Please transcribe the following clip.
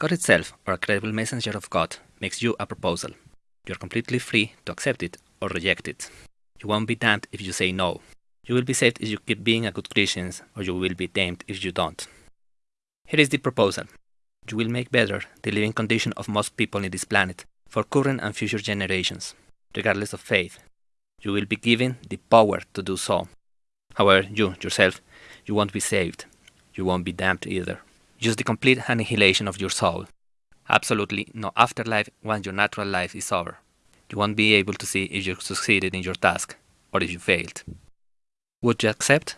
God itself, or a credible messenger of God, makes you a proposal. You are completely free to accept it or reject it. You won't be damned if you say no. You will be saved if you keep being a good Christian, or you will be damned if you don't. Here is the proposal. You will make better the living condition of most people in this planet for current and future generations, regardless of faith. You will be given the power to do so. However, you, yourself, you won't be saved. You won't be damned either. Just the complete annihilation of your soul. Absolutely no afterlife once your natural life is over. You won't be able to see if you succeeded in your task or if you failed. Would you accept